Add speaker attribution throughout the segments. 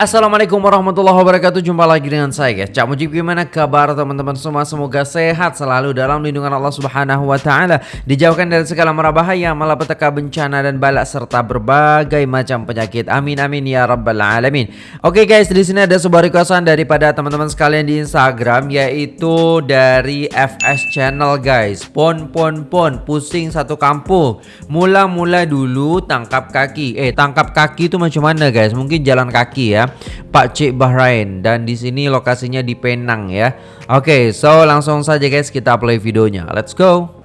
Speaker 1: Assalamualaikum warahmatullahi wabarakatuh. Jumpa lagi dengan saya guys. Cak Mujib gimana kabar teman-teman semua? Semoga sehat selalu dalam lindungan Allah subhanahu wa ta'ala. Dijauhkan dari segala mara bahaya Malapetaka bencana dan balak Serta berbagai macam penyakit. Amin amin ya rabbal alamin. Oke guys di sini ada sebuah requestan Daripada teman-teman sekalian di Instagram Yaitu dari FS Channel guys. Pon pon pon. Pusing satu kampung. Mula-mula dulu tangkap kaki. Eh tangkap kaki itu macam mana guys? Mungkin jalan kaki ya Pak Cik Bahrain dan di sini lokasinya di Penang ya. Oke, okay, so langsung saja guys kita play videonya. Let's go.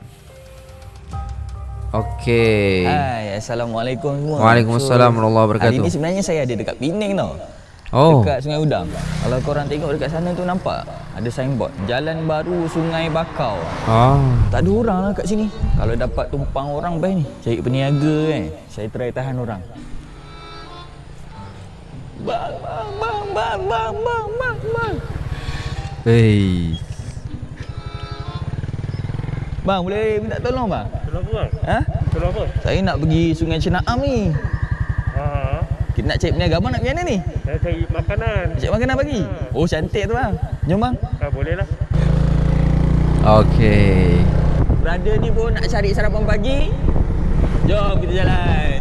Speaker 1: Oke. Okay.
Speaker 2: Hai, assalamualaikum semua.
Speaker 1: Waalaikumsalam warahmatullahi wabarakatuh.
Speaker 2: Hari ini sebenarnya saya ada dekat Penang tau.
Speaker 1: Oh.
Speaker 2: Dekat Sungai Udang. Kalau korang tengok dekat sana tu nampak ada signboard Jalan Baru Sungai Bakau.
Speaker 1: Oh.
Speaker 2: Tak ada orang lah kat sini. Kalau dapat tumpang orang best ni. Cari peniaga kan. Saya try tahan orang. Bang, bang, bang, bang, bang, bang, bang, bang.
Speaker 1: Hey.
Speaker 2: Bang, boleh minta tolong bang?
Speaker 3: Tolong apa bang?
Speaker 2: Ha?
Speaker 3: Tolong apa?
Speaker 2: Saya nak pergi Sungai Cenaam ni.
Speaker 3: Ha.
Speaker 2: Kita nak cari peniaga. Abang nak pergi mana ni?
Speaker 3: Saya cari makanan.
Speaker 2: Cari makanan pagi? Oh, cantik tu bang. Jom bang.
Speaker 3: Ha, boleh lah.
Speaker 1: Okay.
Speaker 2: Brother ni pun nak cari sarapan pagi. Jom kita jalan.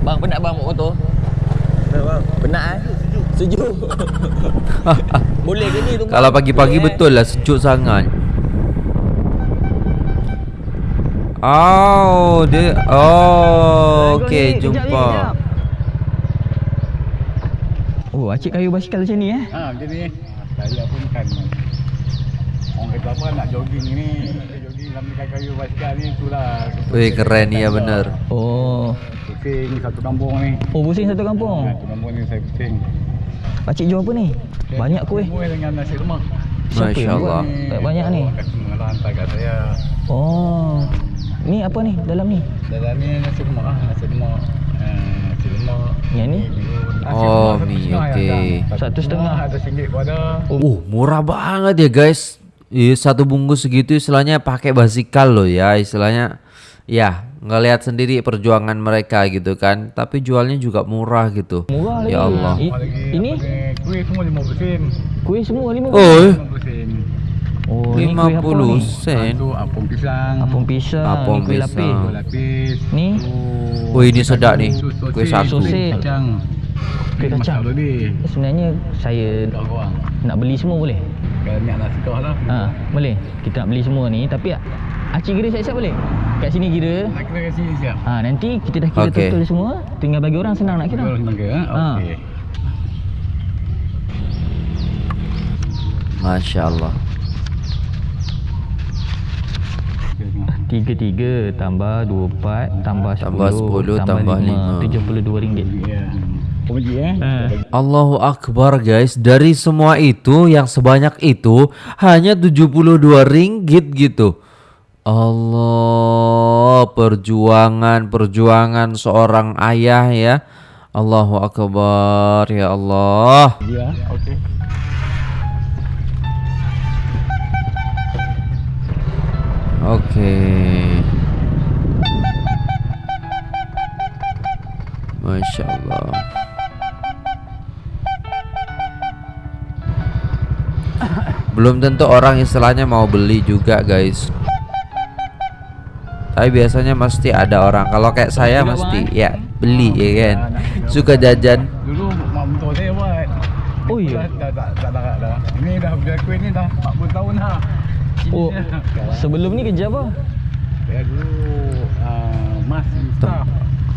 Speaker 2: Bang, penat bang bawa motor?
Speaker 3: Nah, bang.
Speaker 2: Penat eh? Sejuk. Boleh ke ni tunggu?
Speaker 1: Kalau pagi-pagi
Speaker 2: Boleh, eh?
Speaker 1: betul lah sejuk sangat. Oh, dia Oh, okey,
Speaker 2: Kejap
Speaker 1: jumpa.
Speaker 2: kejap. Oh, acik kayu basikal macam ni eh?
Speaker 4: Ha, macam ni. Saya pun kan Orang kata apa nak jogging ni Sambil kayu basikal ni itulah
Speaker 1: Weh, keren ni ya benar.
Speaker 2: Oh.
Speaker 4: Pusing satu kampung ni
Speaker 2: Oh, pusing satu kampung.
Speaker 4: Satu kampung ni saya pusing
Speaker 2: Pakcik jual apa ni? Banyak kuih.
Speaker 4: Kuih dengan nasi lemak
Speaker 1: Masya-Allah.
Speaker 2: buat? Banyak-banyak ni.
Speaker 4: Lah hantar kat saya
Speaker 2: Oh. Ni apa ni dalam ni?
Speaker 4: Dalam ni nasi lemak lah Nasi lemak eh, Nasi lemak
Speaker 2: Yang ni?
Speaker 4: Nasi
Speaker 1: Oh,
Speaker 4: satu
Speaker 1: mi,
Speaker 4: setengah
Speaker 1: okey.
Speaker 2: Satu setengah.
Speaker 4: Ada singgit pun ada
Speaker 1: Oh, murah banget ya guys. Eh, satu bungkus segitu istilahnya pakai basikal loh ya, istilahnya. Ya, ngelihat sendiri perjuangan mereka gitu kan. Tapi jualnya juga murah gitu.
Speaker 2: Murah lagi.
Speaker 1: Ya Allah.
Speaker 2: Ini
Speaker 4: Kuih semua 50 sen
Speaker 2: kuih semua lima.
Speaker 1: Oh.
Speaker 4: 50 sen
Speaker 2: Oh, ni kuih apa
Speaker 1: 50
Speaker 2: ni?
Speaker 1: sen.
Speaker 4: Tu apung pisang
Speaker 2: Apung pisang,
Speaker 1: Apung pisang.
Speaker 2: lapis.
Speaker 4: Kuih lapis
Speaker 2: Ni?
Speaker 4: tu
Speaker 1: Oh, ini sedap ni.
Speaker 4: sosis,
Speaker 1: Kuih sagu.
Speaker 2: Sosis.
Speaker 4: Kacang
Speaker 2: Kuih kacang. Sebenarnya saya nak beli semua boleh?
Speaker 4: Kalau niat nak suka lah
Speaker 2: Ha, boleh. Kita nak beli semua ni tapi Acik kira siap-siap boleh? Kat sini kira.
Speaker 4: Nak kira kat sini siap
Speaker 2: Ha, nanti kita dah kira
Speaker 1: Okey.
Speaker 2: total semua, tinggal bagi orang senang nak kira.
Speaker 4: Kau senang kira
Speaker 2: Ha.
Speaker 4: Okey
Speaker 1: Masya Allah.
Speaker 2: Tiga tiga tambah dua empat tambah
Speaker 1: Tambah
Speaker 2: sepuluh
Speaker 1: 10, tambah lima.
Speaker 2: tujuh puluh dua ringgit.
Speaker 4: Ya Eh.
Speaker 2: Ha.
Speaker 1: Allahu Akbar guys. Dari semua itu Yang sebanyak itu Hanya 72 ringgit gitu. Allah Perjuangan Perjuangan seorang ayah ya. Allahu Akbar Ya Allah.
Speaker 4: Ya Okey
Speaker 1: Oke. Masya Allah Belum tentu orang istilahnya mau beli juga guys. Tapi biasanya mesti ada orang. Kalau kayak saya mesti
Speaker 2: Bang,
Speaker 1: ya beli ya kan? Suka jajan.
Speaker 4: Dulu mak mentua saya buat
Speaker 2: Oh, iya?
Speaker 4: Dah dah tak larat dah Ini dah biar kuih ni dah 40 tahun dah. Sini
Speaker 2: Oh,
Speaker 4: dah.
Speaker 2: sebelum ni kerja apa?
Speaker 4: Saya dulu uh, Mas staff.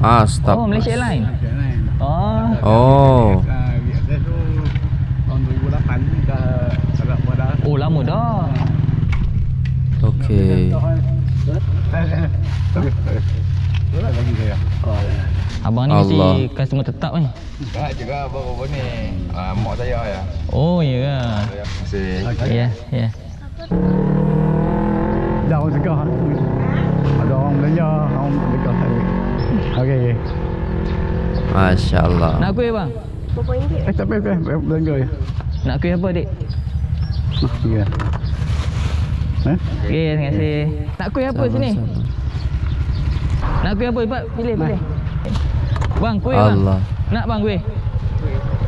Speaker 1: Ah stop
Speaker 2: oh, Malaysia Airlines.
Speaker 4: Malaysia Airlines.
Speaker 2: Oh,
Speaker 1: Oh
Speaker 2: lama dah.
Speaker 1: Oke
Speaker 4: lagi saya.
Speaker 2: Abang ni
Speaker 1: Allah.
Speaker 2: mesti customer tetap ni.
Speaker 5: Tak juga baru-baru ni uh, Mak saya ya
Speaker 2: Oh, ya ke?
Speaker 5: Terima kasih
Speaker 2: Ya, ya.
Speaker 4: Dah orang segah. Ada orang belanja, orang dekat saya. Okey. okey.
Speaker 1: Masya Allah
Speaker 2: Nak kuih bang?
Speaker 4: Eh tak payah, tak payah belanja ya.
Speaker 2: Nak kuih apa dik?
Speaker 4: Ya. Eh?
Speaker 2: Okey, terima kasih. Nak kuih apa sini? Nak kuih apa? Cepat pilih, pilih. Bang, kuih bang.
Speaker 1: Allah.
Speaker 2: Nak bang kuih?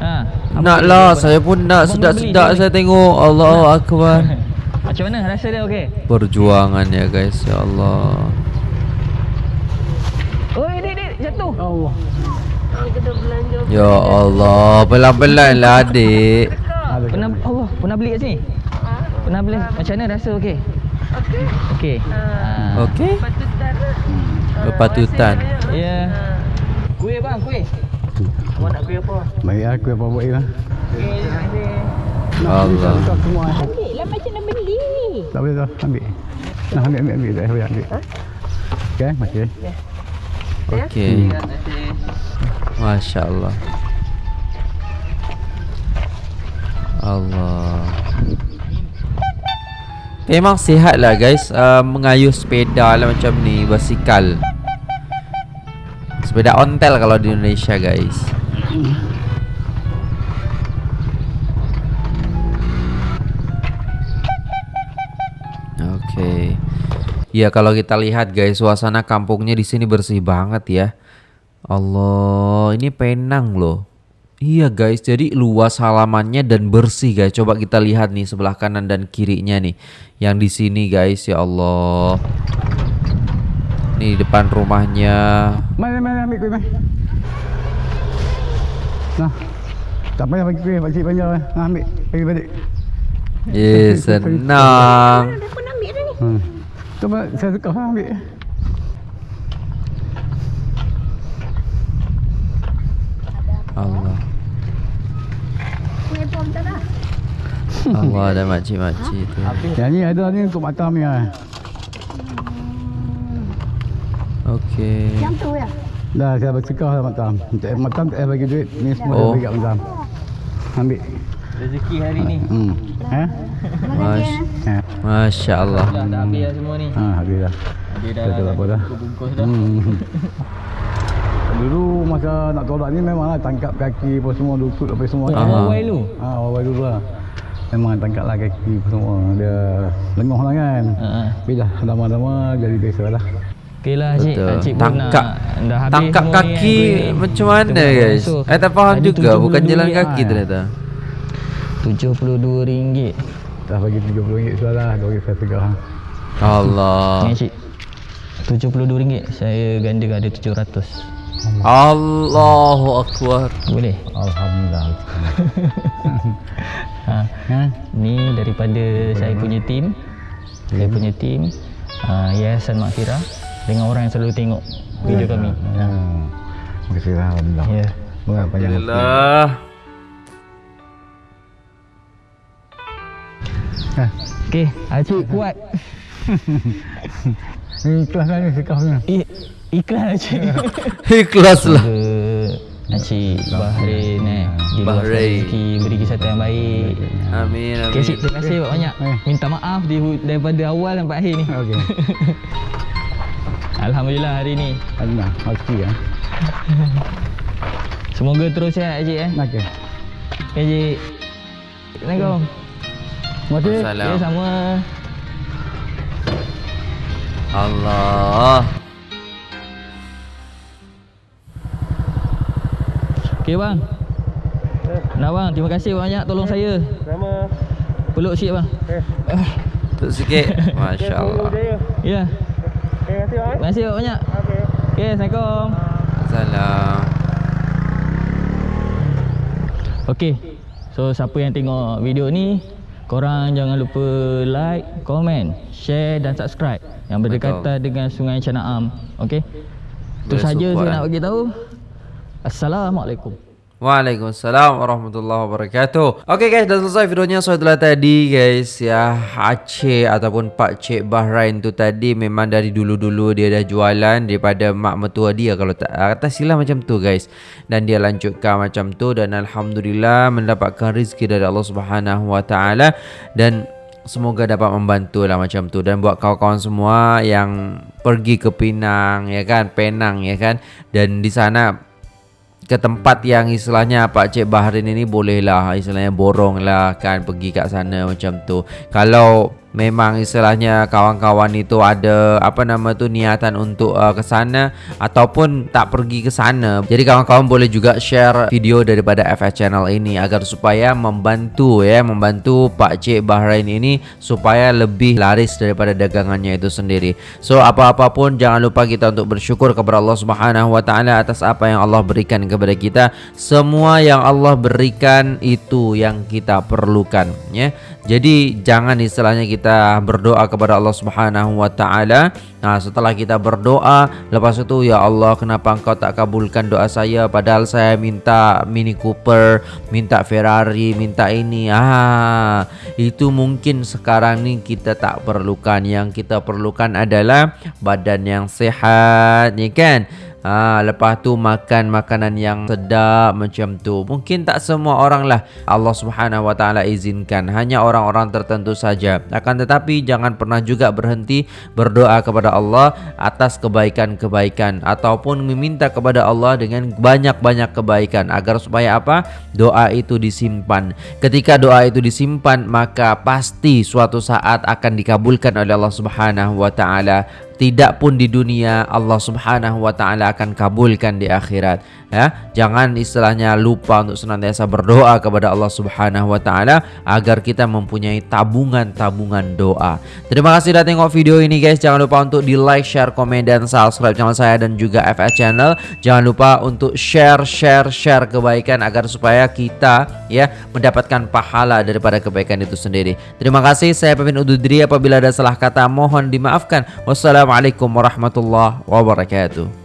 Speaker 2: Ha.
Speaker 1: Nak lah, saya pun nak sedap-sedap saya tengok. Allah Akbar.
Speaker 2: Macam mana rasa dia okey?
Speaker 1: Perjuangan ya guys, ya Allah.
Speaker 2: Oi, dik, dik, jatuh.
Speaker 4: Allah.
Speaker 1: Ya Allah, pelan-pelan lah adik.
Speaker 4: Ada
Speaker 2: Pernah Allah, pernah beli kat sini? Pernah beli. Macam mana rasa okey? Okey. Okey. Ha.
Speaker 1: Okey. Kepatutan.
Speaker 2: Ya. Kuih bang, kuih. Awak nak kuih apa?
Speaker 4: Baik aku apa buat lah.
Speaker 2: Okey, terima kasih.
Speaker 1: Allah.
Speaker 4: Tak.
Speaker 6: Ambil lah macam nak beli.
Speaker 4: Tak boleh dah ambil. Nah ambil ambil ambil dah boleh ambil. Okey, masih.
Speaker 1: Okey. Masya Allah. Allah. Memang sihat lah guys. Uh, Mengayuh sepeda lah macam ni Basikal. Sepeda ontel kalau di Indonesia guys. Oke Ya kalau kita lihat guys Suasana kampungnya di sini bersih banget ya. Allah Ini Penang loh Iya guys, jadi luas halamannya dan bersih guys. Coba kita lihat nih sebelah kanan dan kirinya nih. Yang di sini guys, ya Allah. Nih depan rumahnya.
Speaker 4: Mana mana ambil kuih mai. Nah. Tak payah bagi kuih, pakcik banyak. Nah, ambil. Bagi balik.
Speaker 1: Eh, senang.
Speaker 6: Dah pun ambil dah ni.
Speaker 4: Hmm. Apa, saya suka ambil.
Speaker 1: Allah ada makcik-makcik tu.
Speaker 4: Yang ni ada ni untuk matam ni lah.
Speaker 1: Okey.
Speaker 6: Yang tu ya.
Speaker 4: Dah saya bersekah lah matam. Untuk matam tak payah bagi duit. Ni semua
Speaker 1: Oh.
Speaker 4: saya bagi kat matam. Ambil.
Speaker 2: Rezeki hari ni.
Speaker 4: Hmm. Eh?
Speaker 1: Mas
Speaker 4: Eh.
Speaker 1: Masya Allah.
Speaker 2: Dah dah habis dah semua ni.
Speaker 4: Ha, habis dah.
Speaker 2: Dia dah
Speaker 4: Dah apa dah.
Speaker 2: bungkus dah.
Speaker 4: Hmm. Dulu masa nak tolak ni memanglah tangkap kaki apa semua lutut apa semua.
Speaker 2: Oh,
Speaker 1: Aha.
Speaker 2: awal dulu.
Speaker 4: Ha, awal dulu lah. Memang tangkap lah kaki semua. Dia lengoh lah kan.
Speaker 2: Ha.
Speaker 4: Tapi dah lama-lama jadi biasa lah.
Speaker 2: Okey lah cik. Cik
Speaker 1: Tangkap
Speaker 2: nak, dah habis
Speaker 1: tangkap
Speaker 2: semua ni,
Speaker 1: kaki
Speaker 2: kuih.
Speaker 1: macam mana
Speaker 2: Tengok
Speaker 1: guys?
Speaker 2: langsung.
Speaker 1: Eh tak faham
Speaker 2: Tadi
Speaker 1: juga, bukan
Speaker 2: 72
Speaker 1: jalan kaki
Speaker 4: ah.
Speaker 1: ternyata.
Speaker 2: RM72.
Speaker 4: Dah bagi RM70 sudah lah. Dua ringgit saya tegak.
Speaker 1: Allah.
Speaker 2: Ni cik. RM72. Saya gandakan ada 700.
Speaker 1: Allahu Akbar.
Speaker 2: Boleh?
Speaker 4: Alhamdulillah.
Speaker 2: Ha.
Speaker 4: Ha?
Speaker 2: Ni daripada saya punya tim. Saya punya tim uh, Yayasan Makfirah dengan orang yang selalu tengok video kami.
Speaker 4: Ha. Terima kasih lah. Alhamdulillah.
Speaker 2: Ya.
Speaker 4: Banyak banyak.
Speaker 1: Alhamdulillah.
Speaker 4: Ha.
Speaker 2: Okey, Acik kuat.
Speaker 4: Ni ikhlas lah ni sikapnya.
Speaker 2: I, ikhlas Acik.
Speaker 1: Ikhlas lah.
Speaker 2: Acik Bahrain eh diluaskan
Speaker 1: Bahrain.
Speaker 2: rezeki beri kesihatan yang baik.
Speaker 1: Amin
Speaker 2: Okey Cik,
Speaker 1: amin.
Speaker 2: terima kasih banyak.
Speaker 4: Eh.
Speaker 2: Minta maaf di, daripada awal sampai akhir ni.
Speaker 4: Okey.
Speaker 2: Alhamdulillah hari ni.
Speaker 4: Alhamdulillah. Rezeki ya.
Speaker 2: Semoga terus sihat Acik eh.
Speaker 4: Okey.
Speaker 2: Okey Cik. Assalamualaikum.
Speaker 1: Salam.
Speaker 2: Ya sama.
Speaker 1: Allah.
Speaker 2: Okey bang. Nak bang, terima kasih banyak tolong saya.
Speaker 3: Sama.
Speaker 2: Peluk sikit bang.
Speaker 1: Tuk sikit. Masya Allah.
Speaker 3: Jaya.
Speaker 2: Ya.
Speaker 3: Terima kasih bang.
Speaker 2: Terima kasih banyak.
Speaker 3: Okey.
Speaker 2: Okey, Assalamualaikum.
Speaker 1: Salam.
Speaker 2: Okey. So siapa yang tengok video ni, korang jangan lupa like, komen, share dan subscribe yang berdekatan dengan Sungai Canaam. Okey. Itu saja saya
Speaker 1: eh.
Speaker 2: nak bagi tahu. Assalamualaikum.
Speaker 1: Waalaikumsalam warahmatullahi wabarakatuh. Oke guys dah selesai videonya. So itulah tadi guys ya. Aceh ataupun Pak Cik Bahrain tu tadi Memang dari dulu-dulu dia dah jualan Daripada mak mertua dia. Kalau tak atas silah macam tu guys. Dan dia lanjutkan macam tu Dan Alhamdulillah mendapatkan rezeki dari Allah Subhanahu Wa Taala. Dan Semoga dapat membantu lah macam tu. Dan buat kawan-kawan semua yang pergi ke Pinang ya kan? Penang ya kan? Dan di sana ke tempat yang istilahnya Pak Cik Bahrain ini boleh lah istilahnya borong lah kan pergi kat sana macam tu. Kalau memang istilahnya kawan-kawan itu ada apa nama tu niatan untuk uh, ke sana ataupun tak pergi ke sana. Jadi kawan-kawan boleh juga share video daripada FS channel ini agar supaya membantu ya, membantu Pak Cik Bahrain ini supaya lebih laris daripada dagangannya itu sendiri. So apa-apa pun jangan lupa kita untuk bersyukur kepada Allah Subhanahu wa taala atas apa yang Allah berikan kepada kita. Semua yang Allah berikan itu yang kita perlukan ya. Jadi jangan istilahnya kita berdoa kepada Allah Subhanahu wa taala. Nah, setelah kita berdoa, lepas itu ya Allah, kenapa Engkau tak kabulkan doa saya padahal saya minta Mini Cooper, minta Ferrari, minta ini. Ah, itu mungkin sekarang ni kita tak perlukan. Yang kita perlukan adalah badan yang sehat, ya kan? Ha, lepas tu makan makanan yang sedap macam tu. Mungkin tak semua orang lah Allah Subhanahu Wa Taala izinkan. Hanya orang-orang tertentu saja. Akan tetapi jangan pernah juga berhenti berdoa kepada Allah atas kebaikan-kebaikan ataupun meminta kepada Allah dengan banyak-banyak kebaikan agar supaya apa? Doa itu disimpan. Ketika doa itu disimpan maka pasti suatu saat akan dikabulkan oleh Allah Subhanahu Wa Taala tidak pun di dunia Allah Subhanahu wa taala akan kabulkan di akhirat. Ya jangan istilahnya lupa untuk senantiasa berdoa kepada Allah Subhanahu wa taala agar kita mempunyai tabungan-tabungan doa. Terima kasih sudah tengok video ini guys. Jangan lupa untuk di like share komen dan subscribe channel saya dan juga FS channel. Jangan lupa untuk share share share kebaikan agar supaya kita ya mendapatkan pahala daripada kebaikan itu sendiri. Terima kasih. Saya pemimpin undur diri. Apabila ada salah kata mohon dimaafkan wassalamualaikum warahmatullahi wabarakatuh